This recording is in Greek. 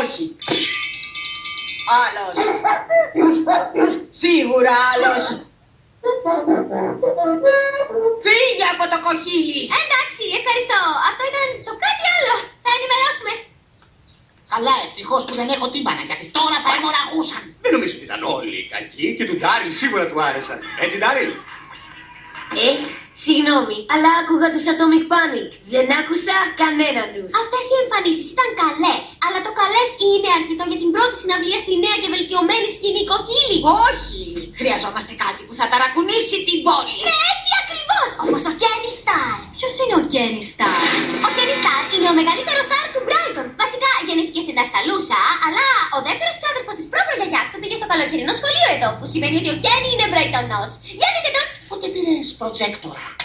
Όχι. Άλλος. Σίγουρα άλλος. Φύγε από το κοχύλι! Εντάξει, ευχαριστώ. Αυτό ήταν το κάτι άλλο. Θα ενημερώσουμε. Καλά, ευτυχώς που δεν έχω τύμπανα, γιατί τώρα θα αιμορραγούσαν. Δεν νομίζω ότι ήταν όλοι κακοί και του Ντάριλ σίγουρα του άρεσαν. Έτσι, Ντάριλ; Ε, συγγνώμη, αλλά άκουγα τους Atomic Panic. Δεν άκουσα κανένα τους. Αυτές οι εμφανίσεις ήταν καλές. Αλλά το καλές είναι αρκετό για την πρώτη συναυλία στη νέα και βελτιωμένη σκηνή κοχύλι. Όχι. Χρειαζόμαστε κάτι που θα ταρακουνήσει την πόλη. Ναι, έτσι ακριβώς. Όπως ο Kenny Star. Ποιος είναι ο Kenny Star? Ο Kenny Star είναι ο μεγαλύτερος στάρ του Brighton. Βασικά γεννήθηκε στην Τασκαλούσα, αλλά ο δεύτερος ξάδερφος της πρόπρογιαγιά του πήγε στο καλοκαιρινό σχολείο εδώ. Που σημαίνει ότι ο Kenny είναι Brightonός. Γέννητε с прожектора.